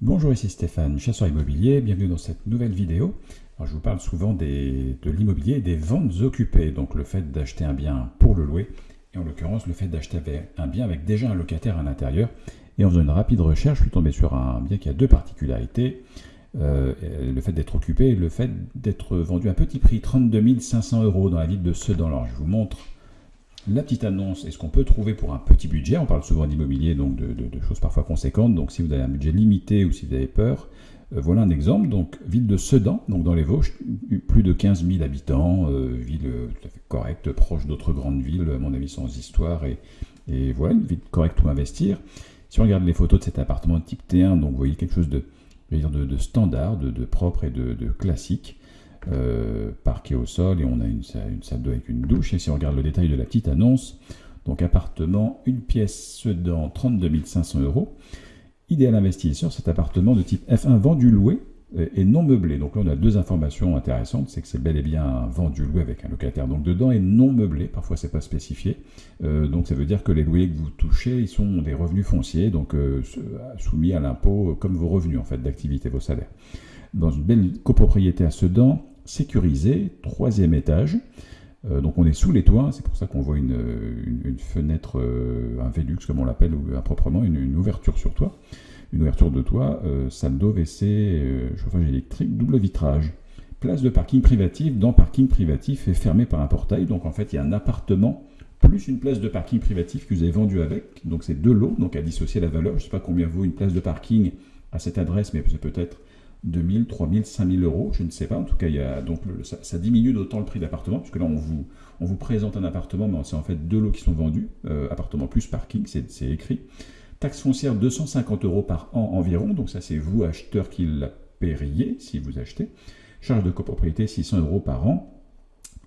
Bonjour, ici Stéphane, chasseur immobilier, bienvenue dans cette nouvelle vidéo. je vous parle souvent de l'immobilier et des ventes occupées, donc le fait d'acheter un bien pour le louer, et en l'occurrence le fait d'acheter un bien avec déjà un locataire à l'intérieur. Et en faisant une rapide recherche, je suis tombé sur un bien qui a deux particularités. Euh, le fait d'être occupé et le fait d'être vendu à petit prix, 32 500 euros dans la ville de Sedan. Alors je vous montre la petite annonce et ce qu'on peut trouver pour un petit budget? On parle souvent d'immobilier, donc de, choses parfois conséquentes. Donc si vous avez un budget limité ou si vous avez peur, euh, voilà un exemple. Donc ville de Sedan, donc dans les Vosges, plus de 15 000 habitants, euh, ville tout à fait correcte, proche d'autres grandes villes, à mon avis sans histoire et, voilà une ville correcte où investir. Si on regarde les photos de cet appartement type T1, donc vous voyez quelque chose de, standard, de, propre et de, classique. Euh, parquet au sol et on a une, une salle d'eau avec une douche. Et si on regarde le détail de la petite annonce, donc appartement, une pièce dans 32 500 euros. Idéal investisseur, cet appartement de type F1 vendu loué et non meublé. Donc là, on a deux informations intéressantes, c'est que c'est bel et bien vendu loué avec un locataire donc dedans et non meublé. Parfois, c'est pas spécifié. Euh, donc ça veut dire que les loyers que vous touchez, ils sont des revenus fonciers, donc euh, soumis à l'impôt comme vos revenus en fait d'activité, vos salaires. Dans une belle copropriété à Sedan, sécurisée, troisième étage. Euh, donc on est sous les toits, c'est pour ça qu'on voit une, fenêtre, euh, un Velux comme on l'appelle, ou improprement, une, une, ouverture sur toit. Une ouverture de toit, euh, salle d'eau, WC, chauffage électrique, double vitrage. Place de parking privatif dans parking privatif et fermé par un portail. Donc en fait il y a un appartement plus une place de parking privatif que vous avez vendu avec. Donc c'est deux lots, donc à dissocier la valeur. Je ne sais pas combien vaut une place de parking à cette adresse, mais c'est peut-être 2000, 3000, 5000 euros, je ne sais pas. En tout cas, y a, donc ça, diminue d'autant le prix d'appartement, puisque là, on vous, présente un appartement, mais c'est en fait deux lots qui sont vendus. Euh, appartement plus parking, c'est écrit. Taxe foncière 250 euros par an environ, donc ça, c'est vous, acheteur, qui la paieriez si vous achetez. Charge de copropriété 600 euros par an.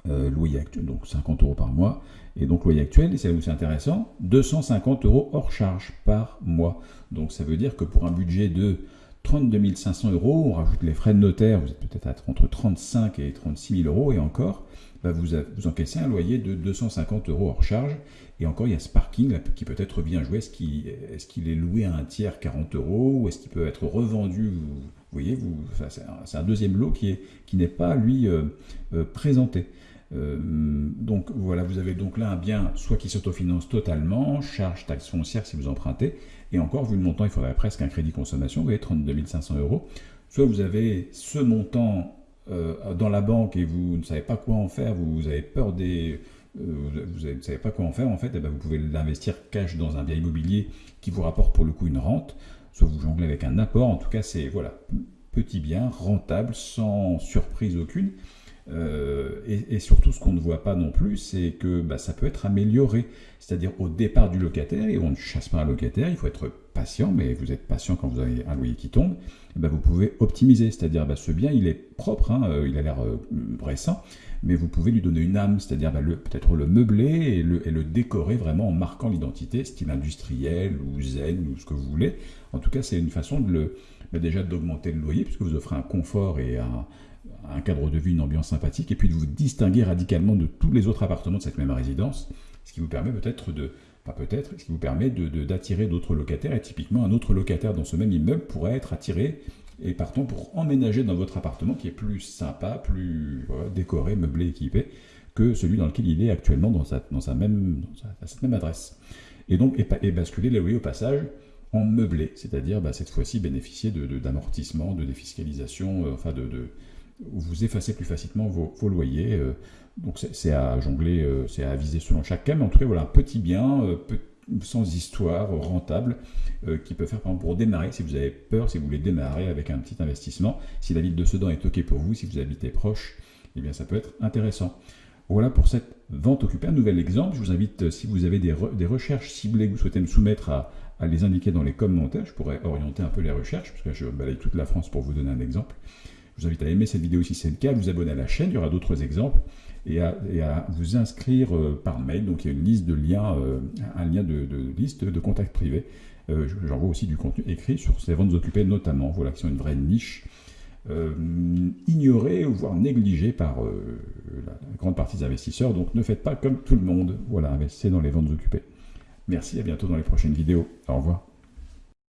Euh, loyer actuel, donc 50 euros par mois. Et donc loyer actuel, et c'est là où c'est intéressant, 250 euros hors charge par mois. Donc ça veut dire que pour un budget de 32 500 euros, on rajoute les frais de notaire, vous êtes peut-être entre 35 et 36 000 euros, et encore, bah, vous, vous, encaissez un loyer de 250 euros hors charge, et encore, il y a ce parking qui peut être bien joué. Est-ce qu'il est, est, loué à un tiers 40 euros, ou est-ce qu'il peut être revendu Vous, voyez, vous, c'est un, deuxième lot qui n'est qui pas, lui, euh, euh, présenté. Euh, donc voilà, vous avez donc là un bien soit qui s'autofinance totalement, charge taxe foncière si vous empruntez, et encore, vu le montant, il faudrait presque un crédit consommation, vous voyez, 32 500 euros. Soit vous avez ce montant euh, dans la banque et vous ne savez pas quoi en faire, vous, avez peur des... Euh, vous ne savez pas quoi en faire, en fait, et eh ben, vous pouvez l'investir cash dans un bien immobilier qui vous rapporte pour le coup une rente, soit vous jonglez avec un apport, en tout cas c'est voilà, petit bien, rentable, sans surprise aucune. Euh, et, surtout, ce qu'on ne voit pas non plus, c'est que bah, ça peut être amélioré. C'est-à-dire au départ du locataire, et on ne chasse pas un locataire, il faut être patient, mais vous êtes patient quand vous avez un loyer qui tombe, bah, vous pouvez optimiser. C'est-à-dire, bah, ce bien, il est propre, hein, euh, il a l'air euh, récent, mais vous pouvez lui donner une âme, c'est-à-dire peut-être le meubler et le, et le, décorer vraiment en marquant l'identité, style industriel ou zen ou ce que vous voulez. En tout cas, c'est une façon de le, déjà d'augmenter le loyer, puisque vous offrez un confort et un un cadre de vie, une ambiance sympathique, et puis de vous distinguer radicalement de tous les autres appartements de cette même résidence, ce qui vous permet peut-être de, pas peut-être, ce qui vous permet d'attirer d'autres locataires, et typiquement un autre locataire dans ce même immeuble pourrait être attiré et partant pour emménager dans votre appartement qui est plus sympa, plus décoré, meublé, équipé que celui dans lequel il est actuellement dans, sa, dans, sa même, dans cette même adresse. Et donc, et, basculer les loyers au passage en meublé, c'est-à-dire bah, cette fois-ci bénéficier d'amortissement, de, de, défiscalisation, euh, enfin de, vous effacez plus facilement vos, loyers. Euh, donc c'est à jongler, euh, c'est à viser selon chaque cas, mais en tout cas voilà un petit bien euh, sans histoire, rentable, qui peut faire par exemple pour démarrer, si vous avez peur, si vous voulez démarrer avec un petit investissement, si la ville de Sedan est OK pour vous, si vous habitez proche, eh bien ça peut être intéressant. Voilà pour cette vente occupée. Un nouvel exemple, je vous invite, si vous avez des, recherches ciblées que vous souhaitez me soumettre, à, à, les indiquer dans les commentaires. Je pourrais orienter un peu les recherches, parce que je balaye toute la France pour vous donner un exemple. Je vous invite à aimer cette vidéo si c'est le cas, à vous abonner à la chaîne, il y aura d'autres exemples, et à, vous inscrire euh, par mail. Donc il y a une liste de liens, euh, un lien de, liste de contacts privés. Euh, J'envoie aussi du contenu écrit sur ces ventes occupées notamment, voilà, qui sont une vraie niche. ignorée voire négligée par la grande partie des investisseurs. Donc ne faites pas comme tout le monde. Voilà, investissez dans les ventes occupées. Merci, à bientôt dans les prochaines vidéos. Au revoir.